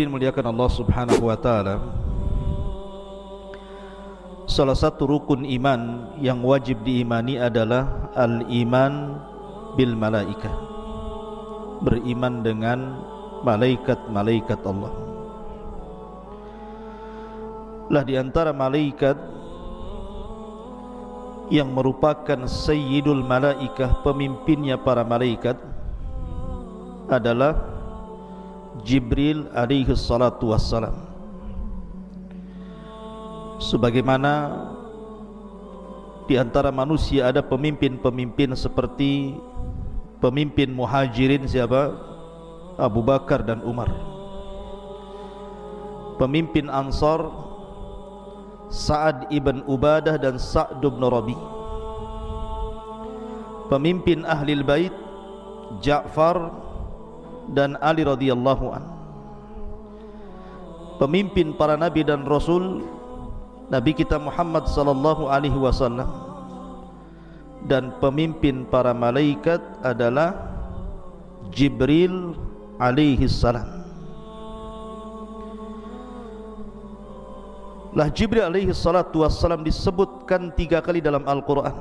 hadirin muliakan Allah Subhanahu wa taala. Salah satu rukun iman yang wajib diimani adalah al-iman bil malaikah. Beriman dengan malaikat-malaikat Allah. Lah di antara malaikat yang merupakan sayyidul malaikah, pemimpinnya para malaikat adalah Jibril alaihi salatu wassalam. Sebagaimana di antara manusia ada pemimpin-pemimpin seperti pemimpin muhajirin siapa? Abu Bakar dan Umar. Pemimpin Ansar Sa'ad ibn Ubadah dan Sa'd ibn Rabi. Pemimpin ahli bait Ja'far dan Ali radhiyallahu an. Pemimpin para nabi dan rasul Nabi kita Muhammad sallallahu alaihi wasallam. Dan pemimpin para malaikat adalah Jibril alaihi salam. Lah Jibril alaihi salatu wassalam disebutkan tiga kali dalam Al-Quran.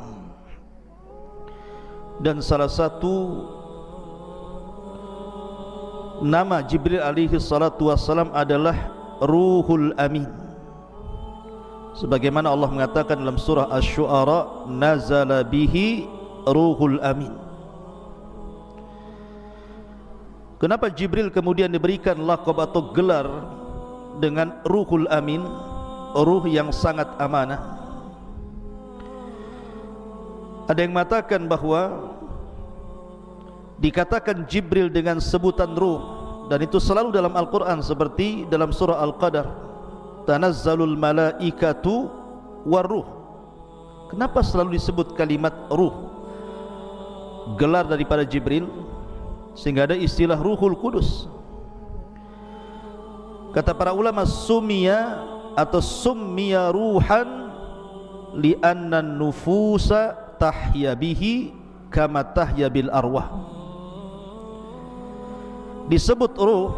Dan salah satu Nama Jibril alaihi salatu wassalam adalah Ruhul Amin. Sebagaimana Allah mengatakan dalam surah Asy-Syu'ara nazala bihi ruhul amin. Kenapa Jibril kemudian diberikan lakab atau gelar dengan ruhul amin? Ruh yang sangat amanah. Ada yang mengatakan bahawa dikatakan Jibril dengan sebutan ruh dan itu selalu dalam Al-Quran seperti dalam surah Al-Qadar. Tanazzalul malaikatu waruh kenapa selalu disebut kalimat ruh? Gelar daripada Jibril sehingga ada istilah ruhul kudus. Kata para ulama sumia atau sumia ruhan li'anna nufusa tahya bihi kama tahya bil arwah disebut ruh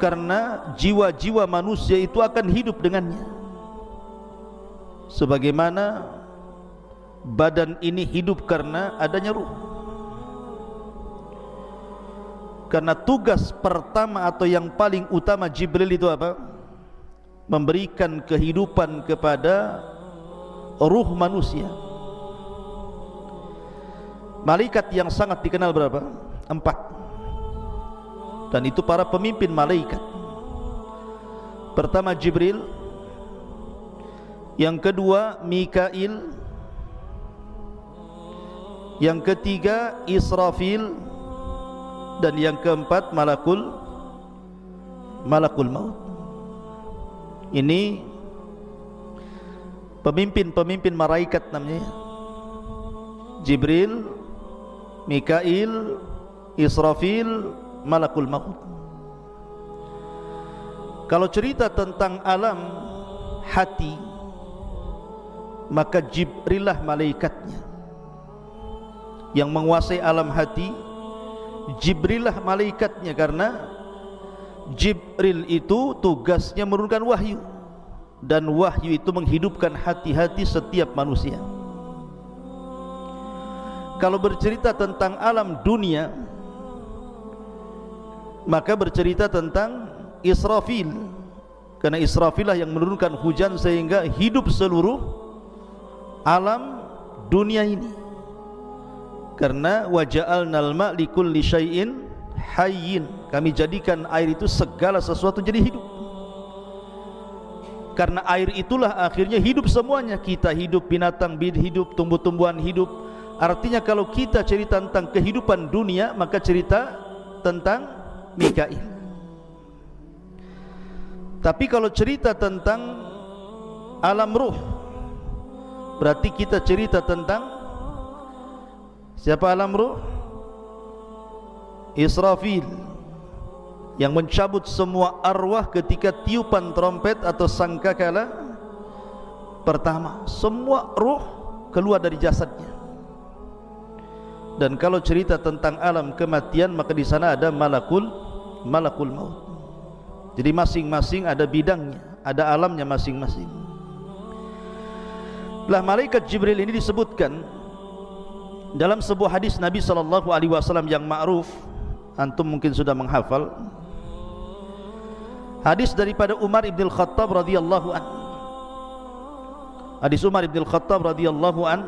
karena jiwa-jiwa manusia itu akan hidup dengannya. Sebagaimana badan ini hidup karena adanya ruh. Karena tugas pertama atau yang paling utama Jibril itu apa? Memberikan kehidupan kepada ruh manusia. Malaikat yang sangat dikenal berapa? Empat dan itu para pemimpin malaikat. Pertama Jibril. Yang kedua Mikail. Yang ketiga Israfil. Dan yang keempat Malakul. Malakul Maut. Ini pemimpin-pemimpin malaikat namanya. Jibril Mikail Israfil malakul maut. Kalau cerita tentang alam hati maka Jibrillah malaikatnya. Yang menguasai alam hati Jibrillah malaikatnya karena Jibril itu tugasnya menurunkan wahyu. Dan wahyu itu menghidupkan hati-hati setiap manusia. Kalau bercerita tentang alam dunia maka bercerita tentang Israfil. Karena Israfil lah yang menurunkan hujan sehingga hidup seluruh alam dunia ini. Karena waja'alnal ma' likulli syai'in hayyin. Kami jadikan air itu segala sesuatu jadi hidup. Karena air itulah akhirnya hidup semuanya. Kita hidup binatang hidup tumbuh-tumbuhan hidup. Artinya kalau kita cerita tentang kehidupan dunia maka cerita tentang Mikail. Tapi kalau cerita tentang alam ruh berarti kita cerita tentang siapa alam ruh? Israfil yang mencabut semua arwah ketika tiupan trompet atau sangkakala pertama. Semua ruh keluar dari jasadnya dan kalau cerita tentang alam kematian maka di sana ada malakul malakul maut Jadi masing-masing ada bidangnya, ada alamnya masing-masing. Lah malaikat Jibril ini disebutkan dalam sebuah hadis Nabi sallallahu alaihi wasallam yang ma'ruf, antum mungkin sudah menghafal. Hadis daripada Umar bin Khattab radhiyallahu an. Hadis Umar bin Khattab radhiyallahu an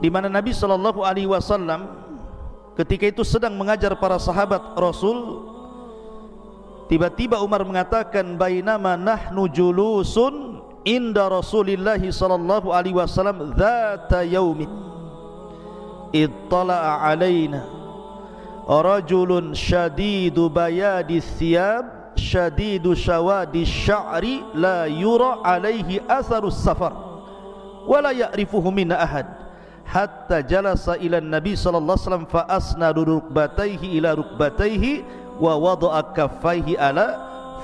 di mana Nabi sallallahu alaihi wasallam ketika itu sedang mengajar para sahabat Rasul tiba-tiba Umar mengatakan bainama nahnu julusun inda Rasulillah sallallahu alaihi wasallam dzata yaumin ittala'a alaina rajulun shadidu bayadi thiyab shadidu shawadi sya'ri la yura alaihi atharus safar wala ya'rifuhu minna ahad hatta jalasa ila nabi sallallahu alaihi wasallam fa asnadu rukbatayhi ila rukbatayhi wa wada'a kaffaihi ala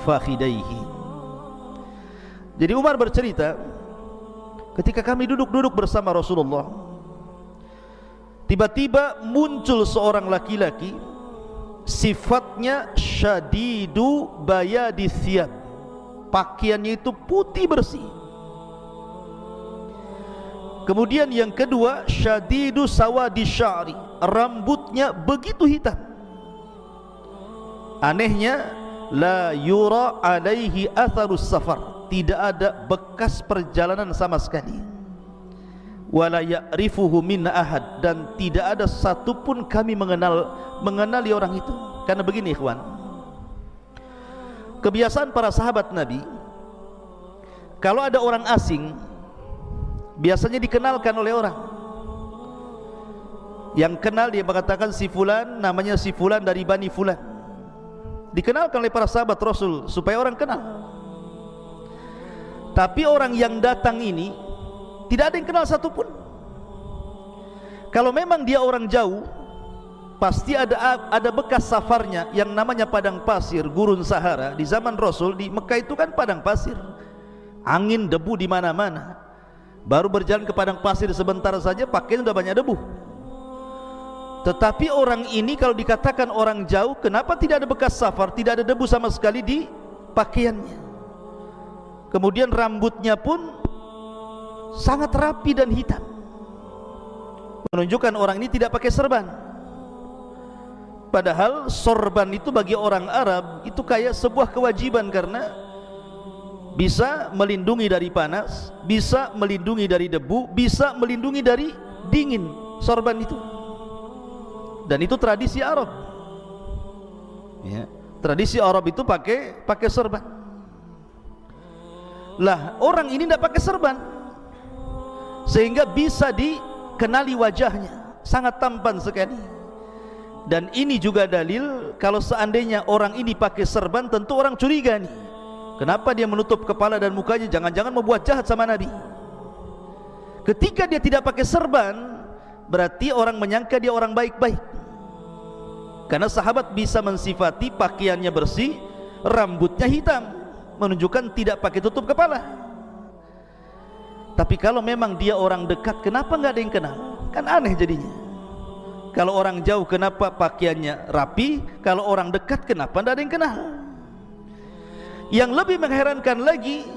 fakhidaihi jadi Umar bercerita ketika kami duduk-duduk bersama Rasulullah tiba-tiba muncul seorang laki-laki sifatnya syadidu bayadi thiyab pakaiannya itu putih bersih Kemudian yang kedua syadidu sawadi sya'ri. Rambutnya begitu hitam. Anehnya la yura alaihi atharus safar. Tidak ada bekas perjalanan sama sekali. Wala ya'rifuhu min ahad. Dan tidak ada satupun kami mengenal mengenali orang itu. Karena begini ikhwan. Kebiasaan para sahabat nabi kalau ada orang asing biasanya dikenalkan oleh orang. Yang kenal dia mengatakan si fulan namanya si fulan dari bani fulan. Dikenalkan oleh para sahabat rasul supaya orang kenal. Tapi orang yang datang ini tidak ada yang kenal satupun. Kalau memang dia orang jauh pasti ada ada bekas safarnya yang namanya padang pasir gurun sahara di zaman rasul di Mekah itu kan padang pasir. Angin debu di mana-mana baru berjalan ke padang pasir sebentar saja pakaian sudah banyak debu. Tetapi orang ini kalau dikatakan orang jauh kenapa tidak ada bekas safar tidak ada debu sama sekali di pakaiannya? Kemudian rambutnya pun sangat rapi dan hitam. Menunjukkan orang ini tidak pakai serban. Padahal sorban itu bagi orang Arab itu kayak sebuah kewajiban karena bisa melindungi dari panas, bisa melindungi dari debu, bisa melindungi dari dingin sorban itu. Dan itu tradisi Arab. Ya, tradisi Arab itu pakai pakai sorban. Lah, orang ini tidak pakai sorban. Sehingga bisa dikenali wajahnya, sangat tampan sekali. Dan ini juga dalil kalau seandainya orang ini pakai serban tentu orang curiga nih Kenapa dia menutup kepala dan mukanya? Jangan-jangan membuat jahat sama Nabi. Ketika dia tidak pakai serban, berarti orang menyangka dia orang baik-baik. Karena sahabat bisa mensifati pakaiannya bersih, rambutnya hitam, menunjukkan tidak pakai tutup kepala. Tapi kalau memang dia orang dekat, kenapa nggak ada yang kenal? Kan aneh jadinya. Kalau orang jauh, kenapa pakaiannya rapi? Kalau orang dekat, kenapa tidak ada yang kenal? Yang lebih mengherankan lagi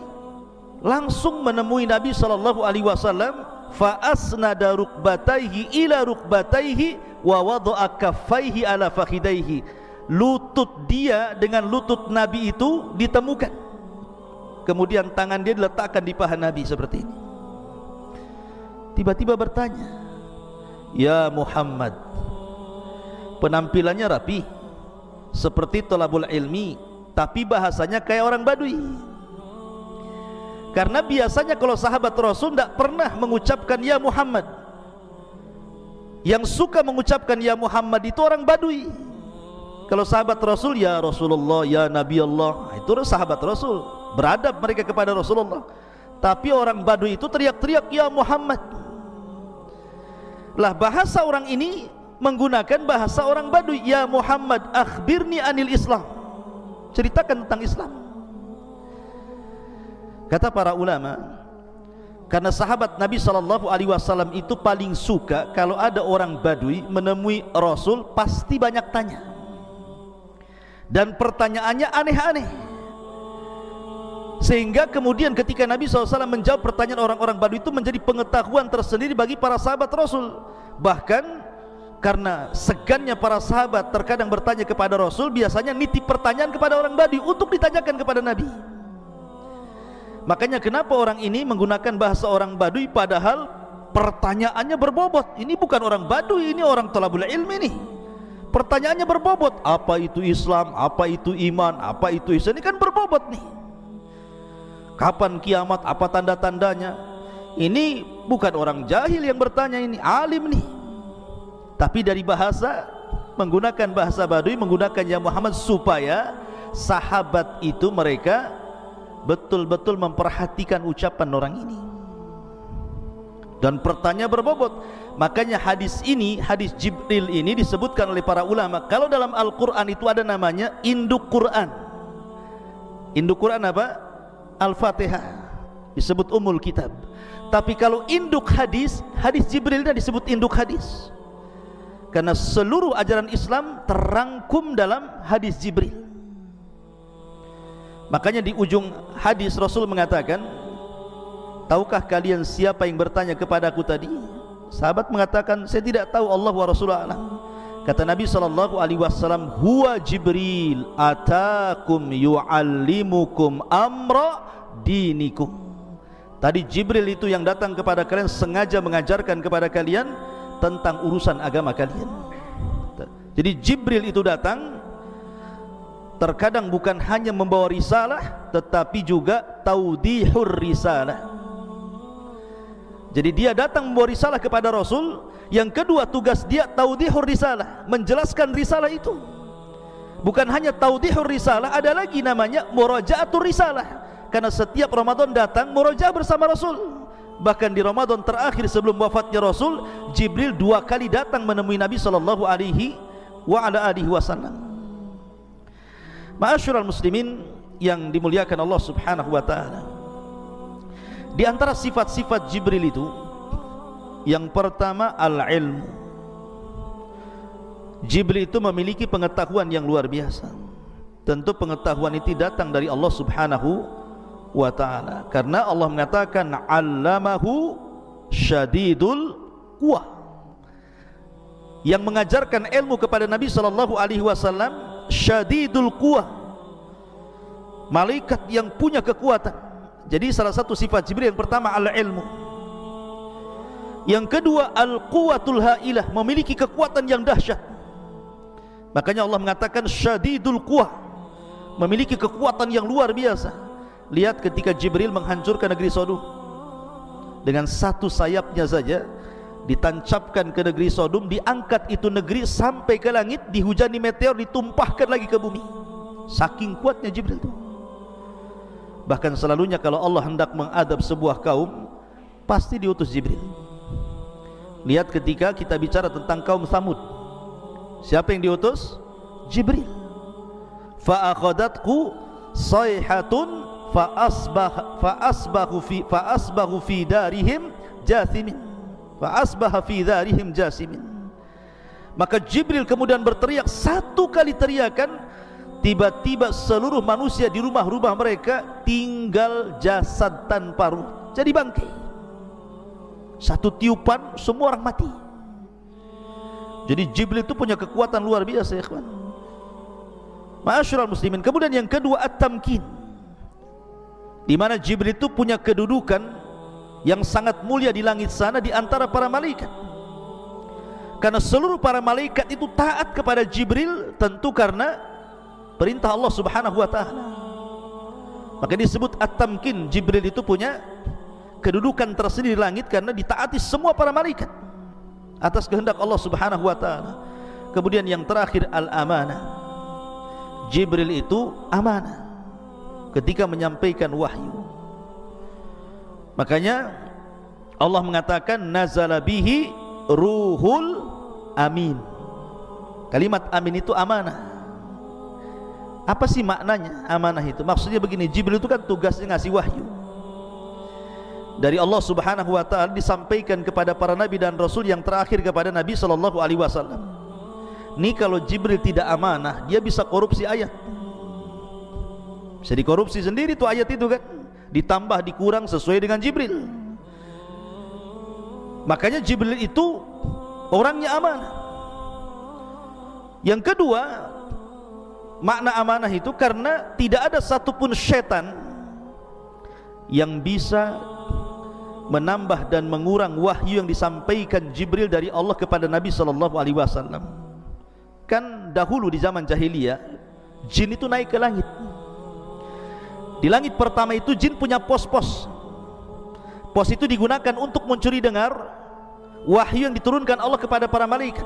langsung menemui Nabi sallallahu alaihi wasallam fa asnada rukbataihi ila rukbataihi wa wada'a kaffaihi ala fakhidaihi. Lutut dia dengan lutut Nabi itu ditemukan. Kemudian tangan dia diletakkan di paha Nabi seperti ini. Tiba-tiba bertanya ya Muhammad penampilannya rapi seperti tolabul ilmi tapi bahasanya kayak orang badui. Karena biasanya kalau sahabat Rasul tidak pernah mengucapkan ya Muhammad. Yang suka mengucapkan ya Muhammad itu orang badui. Kalau sahabat Rasul ya Rasulullah ya Nabi Allah. Itu sahabat Rasul. Beradab mereka kepada Rasulullah. Tapi orang badui itu teriak-teriak ya Muhammad. Lah bahasa orang ini menggunakan bahasa orang badui ya Muhammad akhbirni anil Islam ceritakan tentang Islam. Kata para ulama karena sahabat Nabi sallallahu alaihi wasallam itu paling suka kalau ada orang badui menemui Rasul pasti banyak tanya. Dan pertanyaannya aneh-aneh. Sehingga kemudian ketika Nabi SAW menjawab pertanyaan orang-orang Badui itu menjadi pengetahuan tersendiri bagi para sahabat Rasul. Bahkan karena segannya para sahabat terkadang bertanya kepada Rasul biasanya nitip pertanyaan kepada orang Badui untuk ditanyakan kepada Nabi. Makanya kenapa orang ini menggunakan bahasa orang Badui padahal pertanyaannya berbobot? Ini bukan orang Badui ini orang talabul ilmi nih. Pertanyaannya berbobot apa itu Islam apa itu iman apa itu Islam? Ini kan berbobot nih. Kapan kiamat apa tanda-tandanya? Ini bukan orang jahil yang bertanya ini alim nih tapi dari bahasa menggunakan bahasa badui menggunakan yang Muhammad supaya sahabat itu mereka betul-betul memperhatikan ucapan orang ini. Dan pertanyaan berbobot. Makanya hadis ini hadis Jibril ini disebutkan oleh para ulama. Kalau dalam Al-Quran itu ada namanya induk Quran. Induk Quran apa? Al-Fatihah. Disebut umul kitab. Tapi kalau induk hadis hadis Jibril disebut induk hadis karena seluruh ajaran Islam terangkum dalam hadis Jibril. Makanya di ujung hadis Rasul mengatakan tahukah kalian siapa yang bertanya kepadaku tadi? Sahabat mengatakan saya tidak tahu Allah wa Rasulullah Kata Nabi sallallahu alaihi wasallam, "Huwa Jibril atakum yuallimukum amra dinikum." Tadi Jibril itu yang datang kepada kalian sengaja mengajarkan kepada kalian tentang urusan agama kalian. Jadi Jibril itu datang terkadang bukan hanya membawa risalah tetapi juga taudihur risalah. Jadi dia datang membawa risalah kepada Rasul yang kedua tugas dia taudihur risalah menjelaskan risalah itu bukan hanya taudihur risalah ada lagi namanya murajaatur risalah karena setiap Ramadan datang murajaah bersama Rasul bahkan di Ramadan terakhir sebelum wafatnya Rasul Jibril dua kali datang menemui Nabi sallallahu alaihi wa ala alihi wasallam. Ma'asyiral muslimin yang dimuliakan Allah Subhanahu wa taala. Di antara sifat-sifat Jibril itu yang pertama al-ilmu Jibril itu memiliki pengetahuan yang luar biasa. Tentu pengetahuan itu datang dari Allah subhanahu wa ta'ala. Karena Allah mengatakan allamahu syadidul kuah yang mengajarkan ilmu kepada Nabi sallallahu alaihi wasallam syadidul kuah malaikat yang punya kekuatan. Jadi salah satu sifat Jibril yang pertama al-ilmu. Yang kedua al-quwatul hailah memiliki kekuatan yang dahsyat. Makanya Allah mengatakan syadidul quwah memiliki kekuatan yang luar biasa lihat ketika Jibril menghancurkan negeri Sodom dengan satu sayapnya saja ditancapkan ke negeri Sodom diangkat itu negeri sampai ke langit dihujani meteor ditumpahkan lagi ke bumi saking kuatnya Jibril itu bahkan selalunya kalau Allah hendak mengadab sebuah kaum pasti diutus Jibril Lihat ketika kita bicara tentang kaum Samud. Siapa yang diutus? Jibril. Fa akhadatku sayhatun fa asbah fa asbahu fi fa asbahu fi darihim jathimin. Fa asbaha fi darihim jasimin. Maka Jibril kemudian berteriak satu kali teriakan tiba-tiba seluruh manusia di rumah-rumah mereka tinggal jasad tanpa ruh. Jadi bangkai satu tiupan semua orang mati. Jadi Jibril itu punya kekuatan luar biasa ya kawan Ma'asyiral muslimin. Kemudian yang kedua at-tamkin di mana Jibril itu punya kedudukan yang sangat mulia di langit sana di antara para malaikat karena seluruh para malaikat itu taat kepada Jibril tentu karena perintah Allah subhanahu wa ta'ala maka disebut at-tamkin Jibril itu punya kedudukan tersendiri di langit karena ditaati semua para malaikat atas kehendak Allah Subhanahu wa taala. Kemudian yang terakhir al-amanah. Jibril itu amanah ketika menyampaikan wahyu. Makanya Allah mengatakan nazala bihi ruhul amin. Kalimat amin itu amanah. Apa sih maknanya amanah itu? Maksudnya begini, Jibril itu kan tugasnya ngasih wahyu dari Allah Subhanahu wa taala disampaikan kepada para nabi dan rasul yang terakhir kepada Nabi sallallahu alaihi wasallam. Ini kalau Jibril tidak amanah Dia bisa korupsi ayat Bisa dikorupsi sendiri tuh ayat itu kan. Ditambah dikurang sesuai dengan Jibril. Makanya Jibril itu Orangnya amanah. Yang kedua Makna amanah itu karena Tidak ada satupun syaitan Yang bisa Menambah dan mengurang wahyu yang disampaikan Jibril dari Allah kepada Nabi sallallahu alaihi wasallam. Kan dahulu di zaman jahiliyah jin itu naik ke langit di langit pertama itu jin punya pos-pos. Pos itu digunakan untuk mencuri dengar wahyu yang diturunkan Allah kepada para malaikat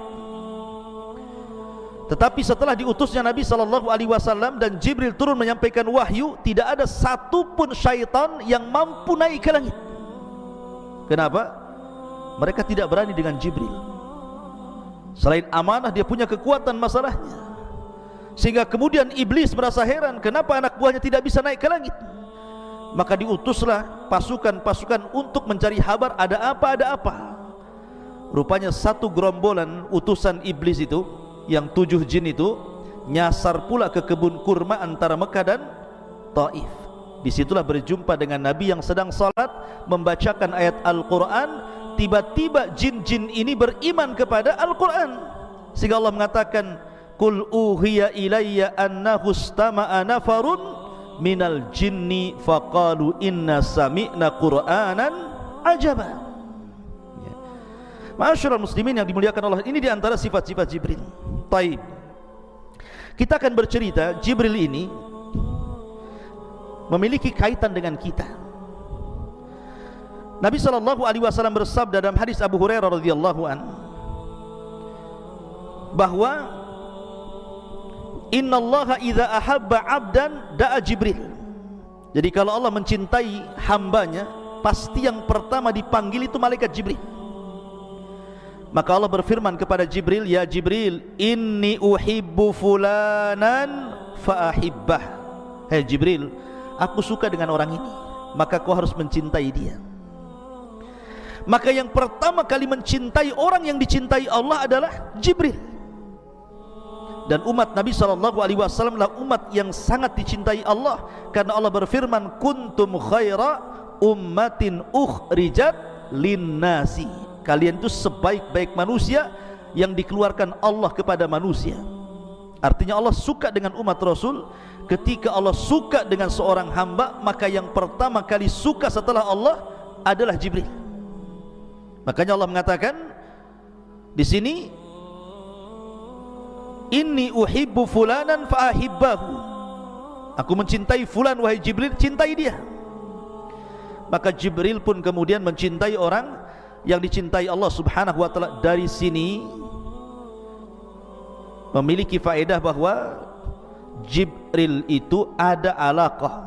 tetapi setelah diutusnya Nabi sallallahu alaihi wasallam dan Jibril turun menyampaikan wahyu tidak ada satu pun syaitan yang mampu naik ke langit. Kenapa? Mereka tidak berani dengan Jibril. Selain amanah dia punya kekuatan masalahnya Sehingga kemudian iblis merasa heran Kenapa anak buahnya tidak bisa naik ke langit? Maka diutuslah pasukan-pasukan untuk mencari kabar Ada apa, ada apa. Rupanya satu gerombolan utusan iblis itu Yang tujuh jin itu Nyasar pula ke kebun kurma antara Mekah dan Taif. Disitulah berjumpa dengan Nabi yang sedang salat Membacakan ayat Al-Quran. Tiba-tiba jin-jin ini beriman kepada Al-Quran. Sehingga Allah mengatakan Kul uhiya ilayya annahu stama'a nafarun minal jinni faqalu inna sami'na qur'anan ajaba. Ya. Masyurul muslimin yang dimuliakan Allah ini diantara sifat-sifat Jibril. Taib. Kita akan bercerita Jibril ini Memiliki kaitan dengan kita. Nabi sallallahu alaihi wasallam bersabda dalam hadis Abu Hurairah radhiyallahu an bahwa Inna Allah idza ahabba 'abdan da'a Jibril. Jadi kalau Allah mencintai hambanya, pasti yang pertama dipanggil itu malaikat Jibril. Maka Allah berfirman kepada Jibril, "Ya Jibril, inni uhibbu fulanan fa ahibbah." Hei Jibril, aku suka dengan orang ini, maka kau harus mencintai dia maka yang pertama kali mencintai orang yang dicintai Allah adalah Jibril dan umat Nabi sallallahu alaihi wasallam adalah umat yang sangat dicintai Allah. Karena Allah berfirman kuntum khaira ummatin ukhrijat linnasi. Kalian itu sebaik-baik manusia yang dikeluarkan Allah kepada manusia. Artinya Allah suka dengan umat Rasul. Ketika Allah suka dengan seorang hamba maka yang pertama kali suka setelah Allah adalah Jibril. Makanya Allah mengatakan di sini Inni uhibbu fulanan fa ahibbahu. Aku mencintai fulan wahai Jibril, cintai dia. Maka Jibril pun kemudian mencintai orang yang dicintai Allah Subhanahu wa taala dari sini memiliki faedah bahwa Jibril itu ada alaqah,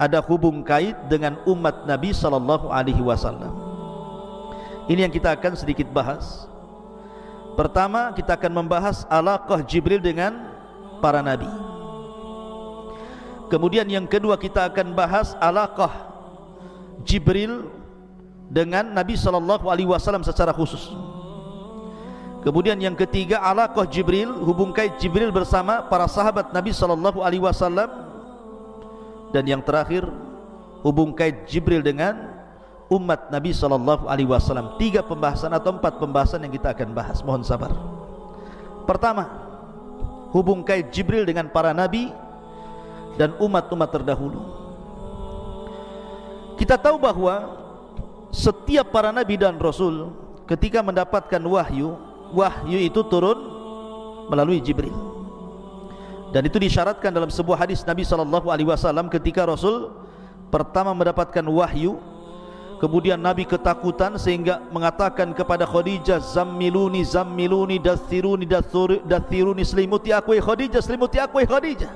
ada hubung kait dengan umat Nabi sallallahu alaihi wasallam. Ini yang kita akan sedikit bahas Pertama kita akan membahas alaqah Jibril dengan para nabi Kemudian yang kedua kita akan bahas alaqah Jibril dengan Nabi sallallahu alaihi wasallam secara khusus. Kemudian yang ketiga alaqah Jibril hubung kait Jibril bersama para sahabat Nabi sallallahu alaihi wasallam dan yang terakhir hubung kait Jibril dengan umat Nabi sallallahu alaihi wasallam. Tiga pembahasan atau empat pembahasan yang kita akan bahas. Mohon sabar. Pertama, hubung kait Jibril dengan para nabi dan umat-umat terdahulu. Kita tahu bahwa setiap para nabi dan rasul ketika mendapatkan wahyu, wahyu itu turun melalui Jibril. Dan itu disyaratkan dalam sebuah hadis Nabi sallallahu alaihi wasallam ketika Rasul pertama mendapatkan wahyu Kemudian Nabi ketakutan sehingga mengatakan kepada Khadijah Zammiluni, zammiluni, dathiruni, dathiruni Selimuti aku ya Khadijah, selimuti aku ya Khadijah.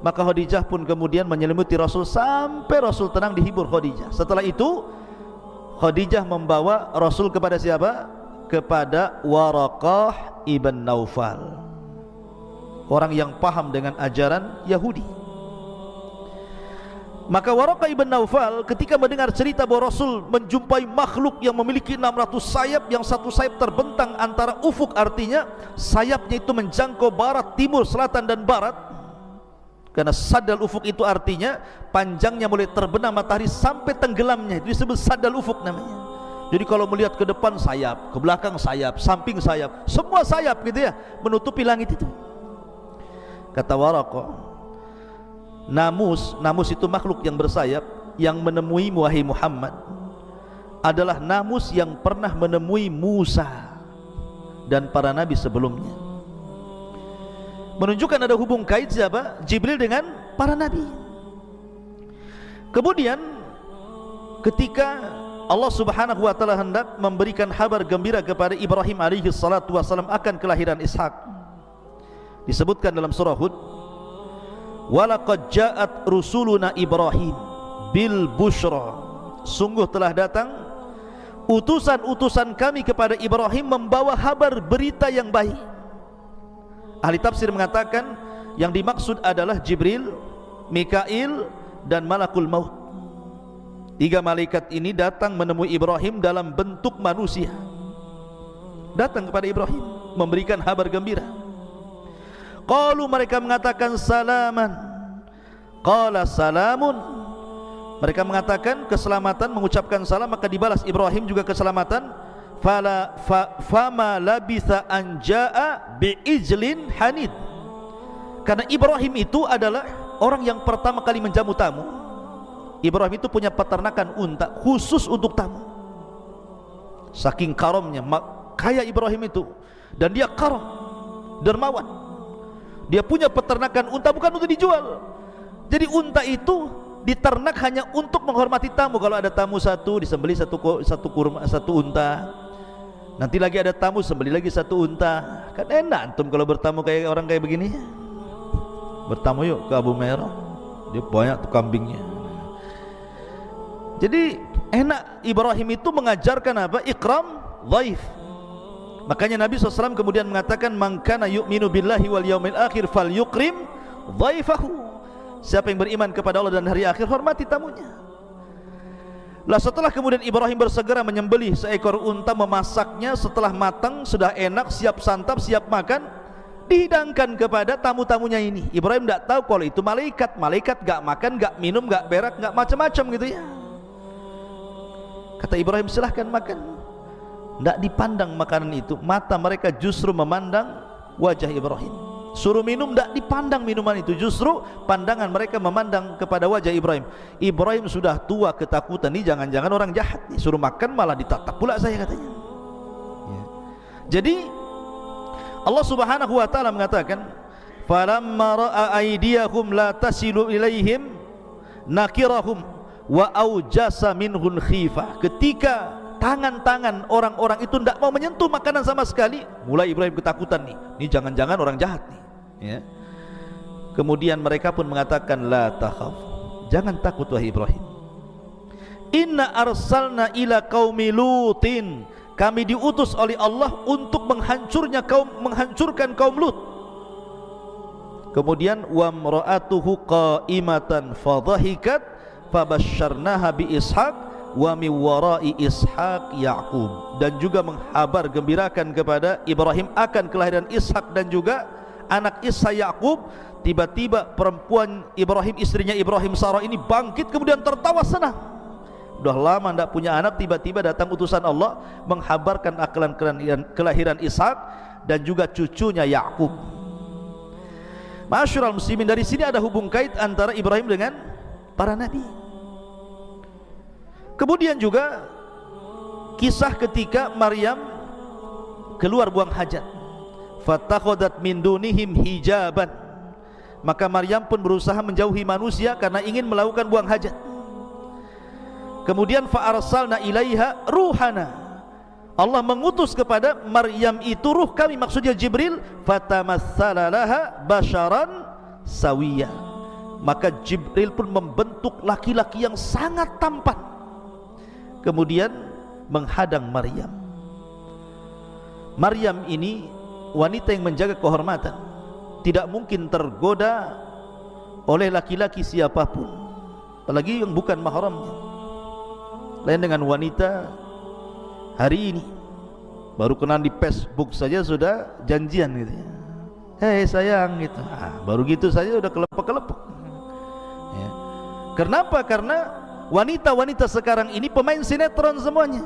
Maka Khadijah pun kemudian menyelimuti Rasul Sampai Rasul tenang dihibur Khadijah. Setelah itu Khadijah membawa Rasul kepada siapa? Kepada Waraqah ibn Naufal Orang yang paham dengan ajaran Yahudi Maka Waraqah ibn Naufal ketika mendengar cerita bahawa Rasul menjumpai makhluk yang memiliki 600 sayap yang satu sayap terbentang antara ufuk artinya sayapnya itu menjangkau barat, timur, selatan dan barat. Karena sadal ufuk itu artinya panjangnya mulai terbenam matahari sampai tenggelamnya. Itu disebut sadal ufuk namanya. Jadi kalau melihat ke depan sayap, ke belakang sayap, samping sayap semua sayap gitu ya menutupi langit itu. Kata Waraqah Namus, namus itu makhluk yang bersayap yang menemui wahai Muhammad adalah namus yang pernah menemui Musa dan para nabi sebelumnya. Menunjukkan ada hubung kait siapa? Jibril dengan para nabi. Kemudian ketika Allah Subhanahu wa taala hendak memberikan kabar gembira kepada Ibrahim alaihi salatu wasallam akan kelahiran Ishak. Disebutkan dalam surah Hud walaqad ja'at rusuluna Ibrahim bil bushra. Sungguh telah datang utusan-utusan kami kepada Ibrahim membawa kabar berita yang baik. Ahli tafsir mengatakan yang dimaksud adalah Jibril Mikail dan Malakul Maut. Tiga malaikat ini datang menemui Ibrahim dalam bentuk manusia. Datang kepada Ibrahim memberikan kabar gembira Qalu mereka mengatakan salaman. Qala salamun. Mereka mengatakan keselamatan Mengucapkan salam maka dibalas Ibrahim juga keselamatan. Fala fa, Fama labitha anja'a Bi'ijlin hanid. Karena Ibrahim itu adalah Orang yang pertama kali menjamu tamu. Ibrahim itu punya peternakan unta Khusus untuk tamu. Saking karomnya Kaya Ibrahim itu. Dan dia karom Dermawan dia punya peternakan unta bukan untuk dijual. Jadi unta itu diternak hanya untuk menghormati tamu. Kalau ada tamu satu disembeli satu satu kurma satu unta. Nanti lagi ada tamu sembeli lagi satu unta. Kan enak antum kalau bertamu kayak orang kayak begini. Bertamu yuk ke Abu Merah. Dia banyak tuh kambingnya. Jadi enak Ibrahim itu mengajarkan apa? Ikram dhaif Makanya Nabi SAW kemudian mengatakan Mangkana yu'minu billahi wal yaumil akhir fal yukrim dhaifahu. Siapa yang beriman kepada Allah dan hari akhir hormati tamunya. Lah setelah kemudian Ibrahim bersegera menyembelih seekor unta memasaknya setelah matang sudah enak siap santap siap makan dihidangkan kepada tamu-tamunya ini. Ibrahim tidak tahu kalau itu malaikat. Malaikat gak makan gak minum gak berak gak macam-macam gitu ya. Kata Ibrahim silahkan makan tidak dipandang makanan itu mata mereka justru memandang wajah Ibrahim suruh minum tidak dipandang minuman itu justru pandangan mereka memandang kepada wajah Ibrahim Ibrahim sudah tua ketakutan ini jangan-jangan orang jahat nih. suruh makan malah ditatap pula saya katanya ya. jadi Allah subhanahu wa ta'ala mengatakan falamma ra'a aydiyahum la tasilu ilaihim nakirahum wa aujasa minhun khifah ketika tangan-tangan orang-orang itu tidak mau menyentuh makanan sama sekali. Mulai Ibrahim ketakutan nih. Ini jangan-jangan orang jahat nih. Ya. kemudian mereka pun mengatakan la takhaf. Jangan takut wahai Ibrahim. Inna arsalna ila qaumi lutin. Kami diutus oleh Allah untuk menghancurnya kaum menghancurkan kaum Lut. Kemudian wa mra'atuhu qa'imatan fadhahikat fabasyarnaha bi ishaq wa mi warai ishaq yaqub. Dan juga menghabar gembirakan kepada Ibrahim akan kelahiran Ishak dan juga anak Isa Yaqub. Tiba-tiba perempuan Ibrahim istrinya Ibrahim Sarah ini bangkit kemudian tertawa senang. Sudah lama tidak punya anak tiba-tiba datang utusan Allah menghabarkan akalan kelahiran Ishak dan juga cucunya Yaqub. Masyurul muslimin dari sini ada hubung kait antara Ibrahim dengan para nabi Kemudian juga kisah ketika Maryam keluar buang hajat. Fatakhadat min dunihim hijaban. Maka Maryam pun berusaha menjauhi manusia karena ingin melakukan buang hajat. Kemudian fa arsalna ilaiha ruhana. Allah mengutus kepada Maryam itu ruh kami maksudnya Jibril fatamassala laha basharan sawiyya. Maka Jibril pun membentuk laki-laki yang sangat tampan kemudian menghadang Maryam. Maryam ini wanita yang menjaga kehormatan. Tidak mungkin tergoda oleh laki-laki siapapun. Apalagi yang bukan mahramnya. Lain dengan wanita hari ini. Baru kenal di Facebook saja sudah janjian gitu ya. Hei sayang gitu. Ah, baru gitu saja udah kelepek-kelepek. Ya. kenapa? karena wanita-wanita sekarang ini pemain sinetron semuanya.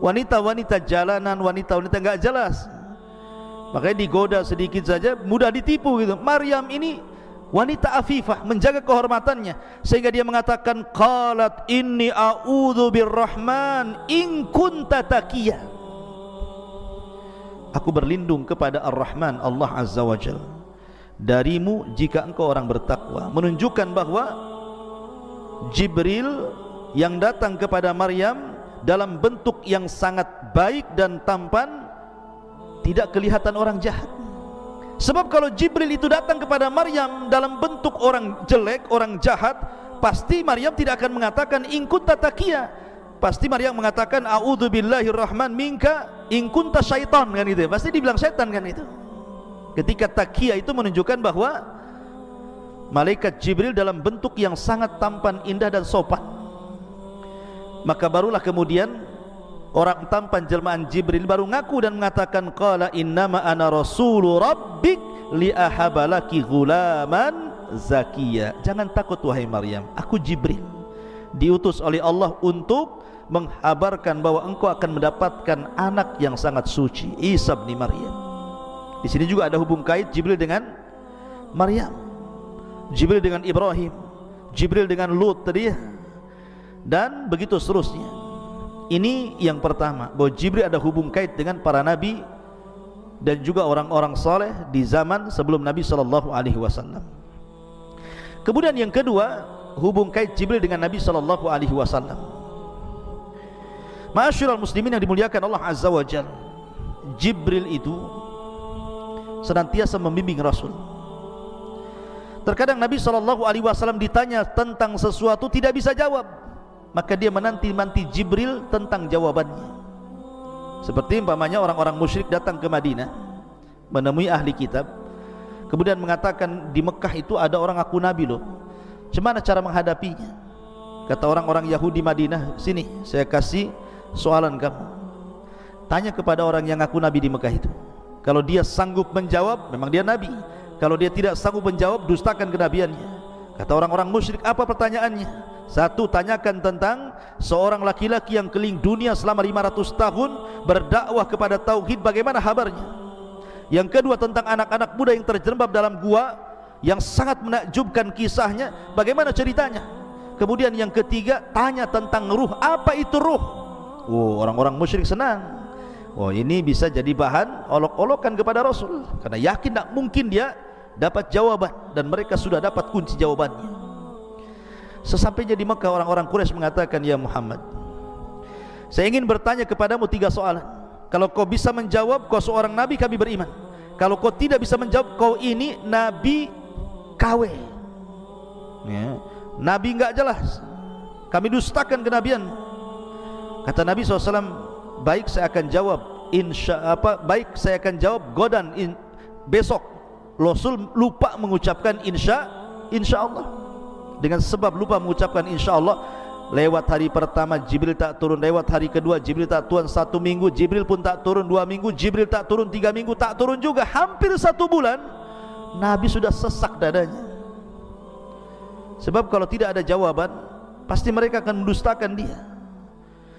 Wanita-wanita jalanan wanita-wanita enggak jelas. Makanya digoda sedikit saja mudah ditipu gitu. Maryam ini wanita afifah menjaga kehormatannya. Sehingga dia mengatakan qalat inni a'udzu birrahman in kunta taqiyya aku berlindung kepada ar-rahman Allah azza wajal darimu jika engkau orang bertakwa. Menunjukkan bahwa Jibril yang datang kepada Maryam dalam bentuk yang sangat baik dan tampan tidak kelihatan orang jahat. Sebab kalau Jibril itu datang kepada Maryam dalam bentuk orang jelek, orang jahat pasti Maryam tidak akan mengatakan ingkut tatakia pasti Maryam mengatakan a'udzubillahirrahman minka ingkunta syaitan. Kan itu pasti dibilang setan kan itu. Ketika takia itu menunjukkan bahwa malaikat Jibril dalam bentuk yang sangat tampan indah dan sopan. Maka barulah kemudian orang tampan jelmaan Jibril baru ngaku dan mengatakan qala innama ana rasulu rabbik li ahabalaki ghulaman zakiya. Jangan takut wahai Maryam aku Jibril. Diutus oleh Allah untuk menghabarkan bahwa engkau akan mendapatkan anak yang sangat suci Isa bin Maryam. Di sini juga ada hubung kait Jibril dengan Maryam Jibril dengan Ibrahim Jibril dengan Lut tadi dan begitu seterusnya ini yang pertama bahwa Jibril ada hubung kait dengan para nabi dan juga orang-orang saleh di zaman sebelum Nabi sallallahu alaihi wasallam. Kemudian yang kedua, hubung kait Jibril dengan Nabi sallallahu alaihi wasallam. Ma'asyiral muslimin yang dimuliakan Allah azza wa jalla. Jibril itu senantiasa membimbing Rasul. Terkadang Nabi sallallahu alaihi wasallam ditanya tentang sesuatu tidak bisa jawab. Maka dia menanti-nanti Jibril tentang jawabannya. Seperti umpamanya orang-orang musyrik datang ke Madinah menemui ahli kitab kemudian mengatakan di Mekah itu ada orang aku nabi loh. Bagaimana cara menghadapinya? Kata orang-orang Yahudi Madinah sini saya kasih soalan kamu. Tanya kepada orang yang aku nabi di Mekah itu. Kalau dia sanggup menjawab memang dia nabi kalau dia tidak sanggup menjawab dustakan kenabiannya kata orang-orang musyrik apa pertanyaannya satu tanyakan tentang seorang laki-laki yang keliling dunia selama 500 tahun berdakwah kepada tauhid bagaimana kabarnya. Yang kedua tentang anak-anak muda yang terjerembab dalam gua yang sangat menakjubkan kisahnya bagaimana ceritanya. Kemudian yang ketiga tanya tentang ruh apa itu ruh. Oh orang-orang musyrik senang. Oh ini bisa jadi bahan olok-olokan kepada Rasul karena yakin tak mungkin dia dapat jawaban dan mereka sudah dapat kunci jawabannya. Sesampainya di Mekah orang-orang Quraisy mengatakan ya Muhammad Saya ingin bertanya kepadamu tiga soalan. Kalau kau bisa menjawab kau seorang nabi kami beriman. Kalau kau tidak bisa menjawab kau ini nabi KW ya. Nabi enggak jelas. Kami dustakan kenabian. Kata Nabi SAW Baik saya akan jawab insya apa baik saya akan jawab godan in, besok Rasul lupa mengucapkan insya insya Allah dengan sebab lupa mengucapkan insyaAllah lewat hari pertama Jibril tak turun lewat hari kedua Jibril tak turun satu minggu Jibril pun tak turun dua minggu Jibril tak turun tiga minggu tak turun juga hampir satu bulan Nabi sudah sesak dadanya. Sebab kalau tidak ada jawaban pasti mereka akan mendustakan dia.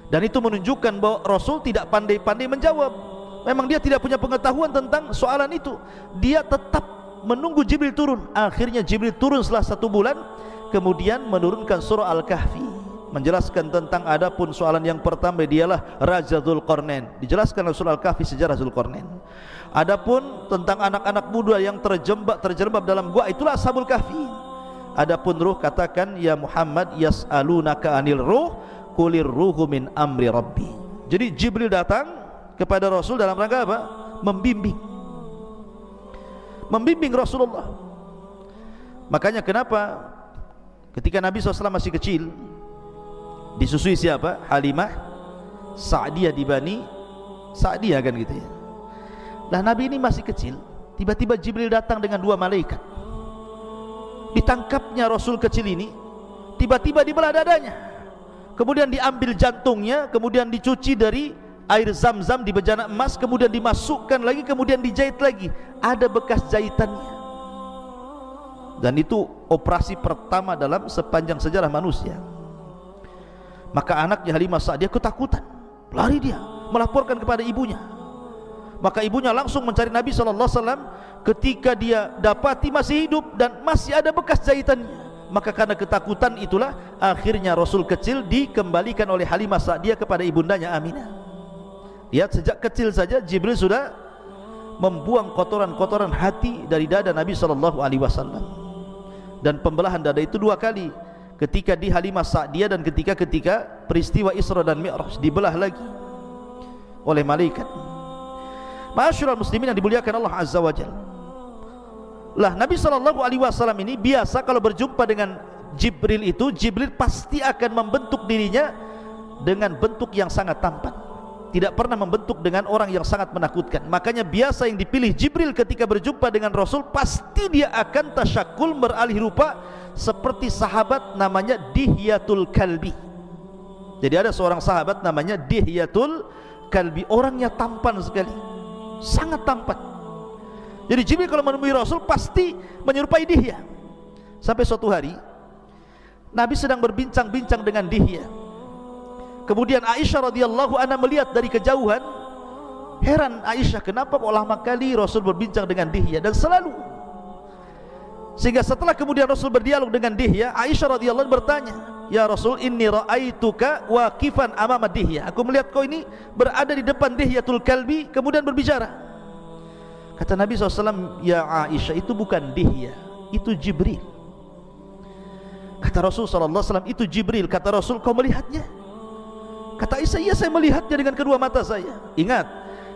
Dan itu menunjukkan bahwa Rasul tidak pandai-pandai menjawab memang dia tidak punya pengetahuan tentang soalan itu. Dia tetap menunggu Jibril turun. Akhirnya Jibril turun setelah satu bulan kemudian menurunkan surah Al-Kahfi. Menjelaskan tentang adapun soalan yang pertama dialah Raja Zulkarnain dijelaskan dalam surah Al-Kahfi sejarah Zulkarnain adapun tentang anak-anak muda yang terjebak terjerembab dalam gua itulah Ashabul Kahfi. Adapun ruh katakan ya Muhammad yas'alunaka anil ruh kulir ruhu min amri rabbi. Jadi Jibril datang kepada Rasul dalam rangka apa? membimbing. Membimbing Rasulullah. Makanya kenapa? Ketika Nabi SAW masih kecil Disusui siapa? Halimah Sa'diyah di Bani Sa'diyah kan gitu ya. Lah Nabi ini masih kecil Tiba-tiba Jibril datang dengan dua malaikat. Ditangkapnya Rasul kecil ini tiba-tiba dibelah dadanya. Kemudian diambil jantungnya kemudian dicuci dari air zam-zam di bejana emas kemudian dimasukkan lagi kemudian dijahit lagi. Ada bekas jahitannya. Dan itu operasi pertama dalam sepanjang sejarah manusia. Maka anaknya Halimah Sa'diyah ketakutan. Lari dia melaporkan kepada ibunya. Maka ibunya langsung mencari Nabi SAW ketika dia dapati masih hidup dan masih ada bekas jahitannya maka karena ketakutan itulah akhirnya Rasul kecil dikembalikan oleh Halimah Sa'diyah kepada ibundanya Aminah lihat sejak kecil saja Jibril sudah membuang kotoran-kotoran hati dari dada Nabi sallallahu alaihi wasallam. Dan pembelahan dada itu dua kali. Ketika di Halimah Sa'diyah dan ketika ketika peristiwa Isra dan Mi'raj dibelah lagi oleh malaikat. Masyurul muslimin yang dimuliakan Allah Azza wa Jalla. Lah Nabi sallallahu alaihi wasallam ini biasa kalau berjumpa dengan Jibril itu Jibril pasti akan membentuk dirinya dengan bentuk yang sangat tampan tidak pernah membentuk dengan orang yang sangat menakutkan makanya biasa yang dipilih Jibril ketika berjumpa dengan Rasul pasti dia akan tasyakul beralih rupa seperti sahabat namanya Dihyatul Kalbi jadi ada seorang sahabat namanya Dihyatul Kalbi orangnya tampan sekali sangat tampan jadi Jibril kalau menemui Rasul pasti menyerupai Dihya. Sampai suatu hari Nabi sedang berbincang-bincang dengan Dihya. Kemudian Aisyah radhiyallahu anha melihat dari kejauhan, heran Aisyah kenapa kok lama kali Rasul berbincang dengan Dihya dan selalu sehingga setelah kemudian Rasul berdialog dengan Dihya, Aisyah radhiyallahu bertanya, "Ya Rasul, inni ra'aituka waqifan amama Dihya." Aku melihat kau ini berada di depan Dihyatul Kalbi kemudian berbicara. Kata Nabi SAW Ya Aisyah itu bukan dihya Itu Jibril Kata Rasul SAW itu Jibril Kata Rasul kau melihatnya Kata iya saya melihatnya dengan kedua mata saya. Ingat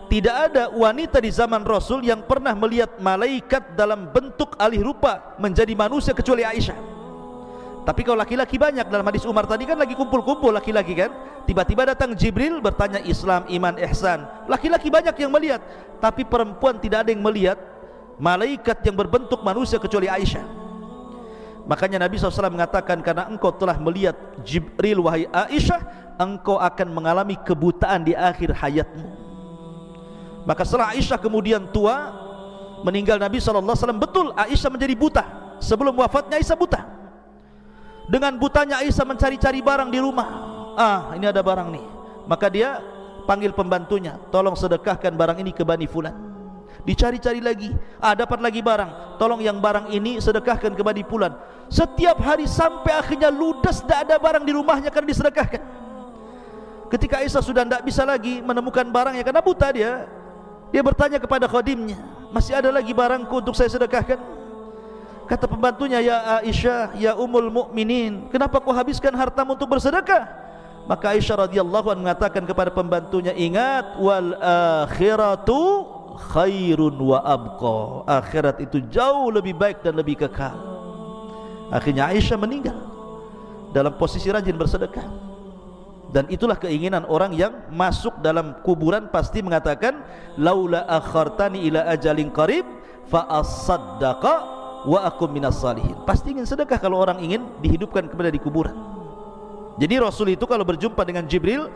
Tidak ada wanita di zaman Rasul Yang pernah melihat malaikat dalam bentuk alih rupa Menjadi manusia kecuali Aisyah. Tapi kalau laki-laki banyak dalam hadis Umar tadi kan lagi kumpul-kumpul laki-laki kan? Tiba-tiba datang Jibril bertanya Islam, iman, ihsan. Laki-laki banyak yang melihat Tapi perempuan tidak ada yang melihat Malaikat yang berbentuk manusia kecuali Aisyah. Makanya Nabi SAW mengatakan Karena engkau telah melihat Jibril wahai Aisyah Engkau akan mengalami kebutaan di akhir hayatmu. Maka setelah Aisyah kemudian tua Meninggal Nabi SAW Betul Aisyah menjadi buta. Sebelum wafatnya Aisyah buta. Dengan butanya Aisyah mencari-cari barang di rumah. Ah ini ada barang nih. Maka dia panggil pembantunya tolong sedekahkan barang ini ke Bani Fulan. Dicari-cari lagi. Ah dapat lagi barang. Tolong yang barang ini sedekahkan ke Bani Fulan. Setiap hari sampai akhirnya ludes tidak ada barang di rumahnya karena disedekahkan ketika Aisyah sudah tidak bisa lagi menemukan barangnya karena buta dia dia bertanya kepada khadimnya masih ada lagi barangku untuk saya sedekahkan Kata pembantunya, Ya Aisyah, Ya Umul Mukminin, kenapa kau habiskan hartamu untuk bersedekah? Maka Aisyah radhiyallahu anha mengatakan kepada pembantunya, ingat wal akhiratu khairun wa abqa. Akhirat itu jauh lebih baik dan lebih kekal. Akhirnya Aisyah meninggal dalam posisi rajin bersedekah. Dan itulah keinginan orang yang masuk dalam kuburan pasti mengatakan laula akhartani ila ajalin qarib fa asaddaqa wa akum minas salihin. Pasti ingin sedekah kalau orang ingin dihidupkan kepada di kuburan. Jadi Rasul itu kalau berjumpa dengan Jibril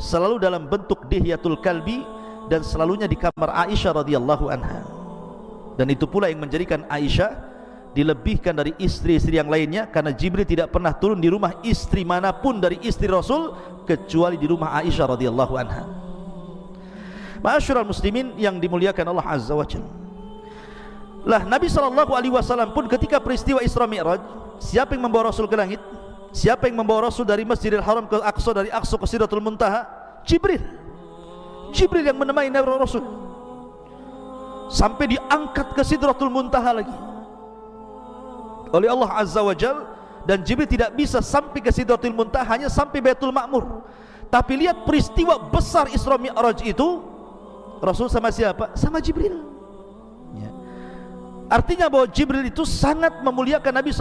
selalu dalam bentuk dihyatul kalbi dan selalunya di kamar Aisyah radhiyallahu anha. Dan itu pula yang menjadikan Aisyah dilebihkan dari istri-istri yang lainnya karena Jibril tidak pernah turun di rumah istri manapun dari istri Rasul kecuali di rumah Aisyah radhiyallahu anha Ma'asyiral muslimin yang dimuliakan Allah Azza wa Jalla lah Nabi sallallahu alaihi wasallam pun ketika peristiwa Isra Mi'raj, siapa yang membawa Rasul ke langit? Siapa yang membawa Rasul dari Masjidil Haram ke Aqsa dari Aqsa ke Sidratul Muntaha? Jibril. Jibril yang menemani Nabi Rasul. Sampai diangkat ke Sidratul Muntaha lagi. Oleh Allah Azza wa Jal dan Jibril tidak bisa sampai ke Sidratul Muntaha hanya sampai Baitul Ma'mur. Tapi lihat peristiwa besar Isra Mi'raj itu Rasul sama siapa? Sama Jibril. Artinya bahwa Jibril itu sangat memuliakan Nabi